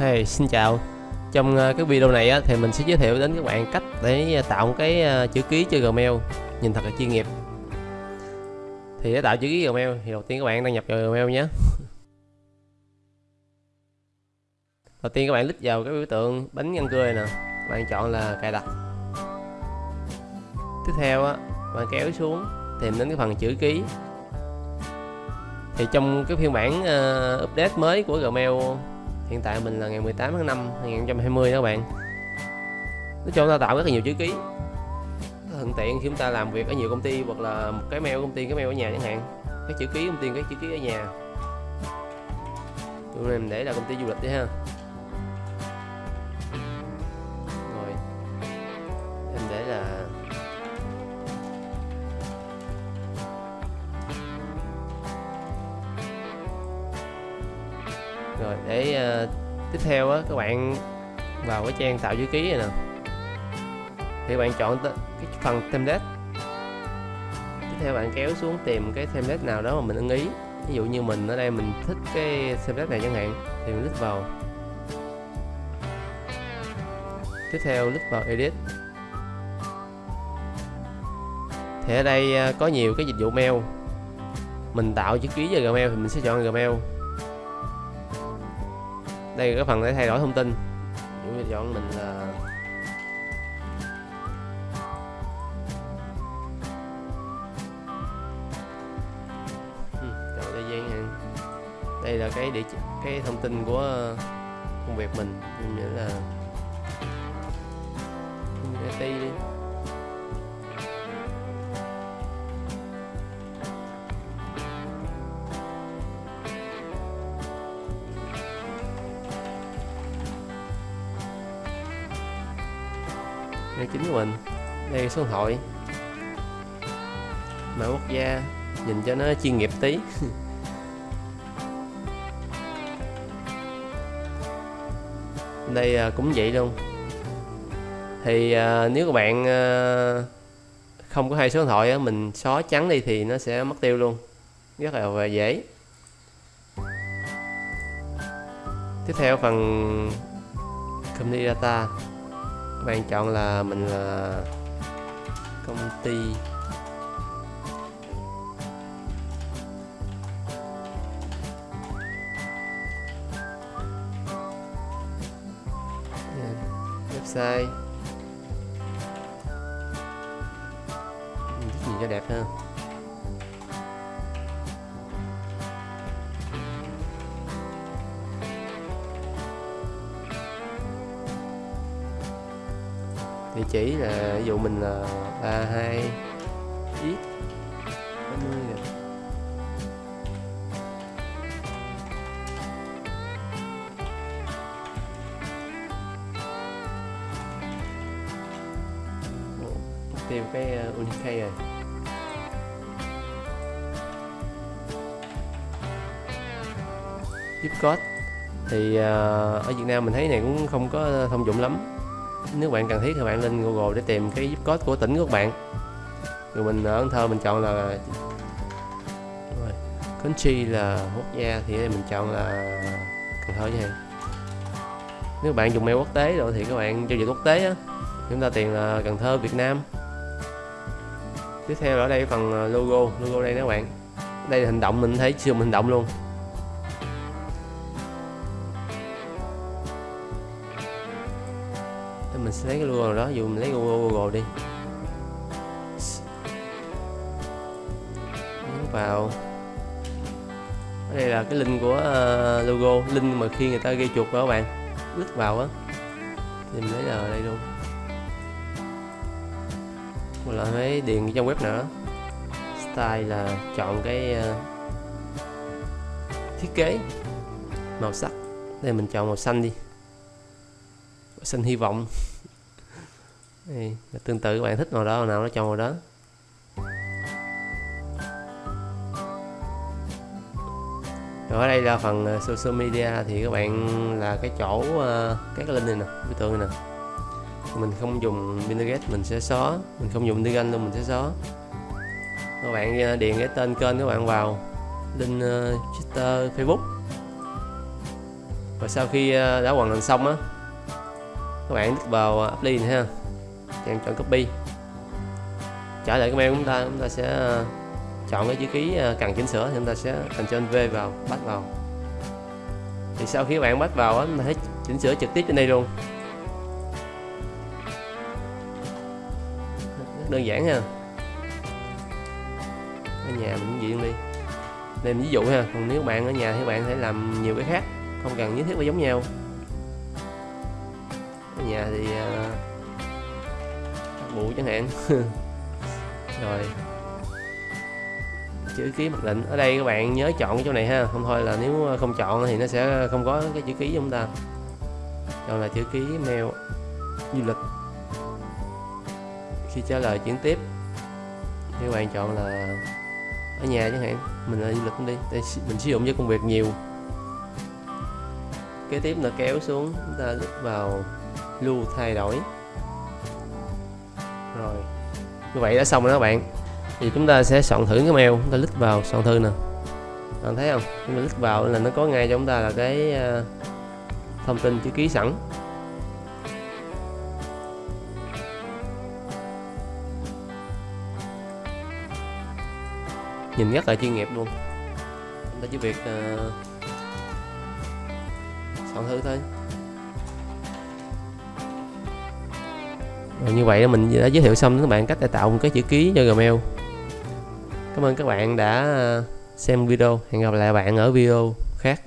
Hey, xin chào. Trong ờ, cái video này á, thì mình sẽ giới thiệu đến các bạn cách để ờ, tạo một cái ờ, chữ ký cho Gmail. Nhìn thật là chuyên nghiệp. Thì để tạo chữ ký Gmail thì đầu tiên các bạn đăng nhập vào Gmail nhé. Đầu tiên các bạn click vào cái biểu tượng bánh răng cười nè. Bạn chọn là cài đặt. Tiếp theo á, bạn kéo xuống tìm đến cái phần chữ ký. Thì trong cái phiên bản uh, update mới của Gmail hiện tại mình là ngày 18 tháng 5 2020 đó các bạn. Nó cho ta tạo rất là nhiều chữ ký. Thuận tiện khi chúng ta làm việc ở nhiều công ty hoặc là một cái mail công ty, cái mail ở nhà chẳng hạn. Cái chữ ký công ty, cái chữ ký ở nhà. Tụi mình để là công ty du lịch đi ha. Để uh, tiếp theo á các bạn vào cái trang tạo chữ ký này nè. Thì bạn chọn cái phần template tiếp theo bạn kéo xuống tìm cái template nào đó mà mình ưng ý. Ví dụ như mình ở đây mình thích cái template này chẳng hạn thì mình click vào. Tiếp theo click vào edit. Thì ở đây ờ, có nhiều cái dịch vụ mail. Mình tạo chữ ký cho Gmail thì mình sẽ chọn Gmail đây là cái phần để thay đổi thông tin. Dụ chọn mình là ừ, chọn thời gian đây là cái địa chỉ, cái thông tin của ờ, công việc mình. Mình nghĩ là công ty đi. Đây chính của mình. Đây, số điện thoại. Mã quốc gia nhìn cho nó chuyên nghiệp tí. Đây à, cũng vậy luôn. Thì à, nếu các bạn à, không có hai số điện thoại mình xóa trắng đi thì nó sẽ mất tiêu luôn. Rất là dễ. Tiếp theo phần community data bạn chọn là mình là công ty. Website. Nhìn cho đẹp ha địa chỉ là ví dụ mình là 32 x. 20 nè tìm cái uh, rồi. Zip code thì uh, ở Việt Nam mình thấy này cũng không có thông dụng lắm nếu bạn cần thiết thì bạn lên Google để tìm cái zip code của tỉnh của các bạn. Rồi mình ở Cần Thơ mình chọn là rồi, country là quốc gia thì mình chọn là Cần Thơ vậy nếu bạn dùng mail quốc tế rồi thì các bạn giao dịch quốc tế á. Chúng ta tiền là Cần Thơ Việt Nam. Tiếp theo ở đây phần logo logo đây các bạn. Đây là hành động mình thấy sử hành động luôn. Thì mình sẽ lấy cái logo nào đó dù mình lấy logo Google đi. Nhấn vào. Ở đây là cái link của uh, logo link mà khi người ta ghi chuột vào các bạn. Click vào á. Thì mình lấy là đây luôn. Mình là mấy điền trong trang web nữa. Style là chọn cái uh, thiết kế màu sắc. Đây mình chọn màu xanh đi xin hy vọng. Đây, tương tự các bạn thích màu đó nào nó cho màu đó? Rồi ở đây là phần ờ, social media thì các bạn là cái chỗ ờ, các cái link này nè biểu tượng này nè. Mình không dùng Pinterest mình sẽ xóa. Mình không dùng Telegram luôn mình sẽ xóa. Các bạn ờ, điền cái tên kênh các bạn vào link Twitter Facebook. Và sau khi đã hoàn thành xong á các bạn click vào à, apply này ha. Chọn chọn copy. Trả lại cái mail của chúng ta chúng ta sẽ à, chọn cái chữ ký à, cần chỉnh sửa thì chúng ta sẽ Ctrl V vào, bắt vào. Thì sau khi các bạn bắt vào á, chúng ta thấy chỉnh sửa trực tiếp trên đây luôn. Rất đơn giản ha. Ở nhà mình cũng diện đi. Nên ví dụ ha. Còn nếu bạn ở nhà thì bạn sẽ làm nhiều cái khác, không cần nhất thiết phải giống nhau nhà thì ờ, uh, bụ chẳng hạn. Rồi. Chữ ký mặc định. Ở đây các bạn nhớ chọn cái chỗ này ha. Không thôi là nếu ờ, không chọn thì nó sẽ không có cái chữ ký của chúng ta. Chọn là chữ ký mail du lịch. Khi trả lời chuyển tiếp thì các bạn chọn là ở nhà chẳng hạn. Mình là du lịch đi. Để mình sử dụng cho công việc nhiều. Kế tiếp là kéo xuống. Chúng ta vào lưu thay đổi. Rồi. Như vậy đã xong rồi đó các bạn. Thì chúng ta sẽ soạn thử cái mail chúng ta click vào soạn thư nè. Bạn thấy không? Chúng ta click vào là nó có ngay cho chúng ta là cái ờ, thông tin chữ ký sẵn. Nhìn rất là chuyên nghiệp luôn. Chúng ta chỉ việc uh, soạn thư thôi. Rồi như vậy mình đã giới thiệu xong các bạn cách để tạo một cái chữ ký cho Gmail. Cảm ơn các bạn đã à, xem video. Hẹn gặp lại bạn ở video khác.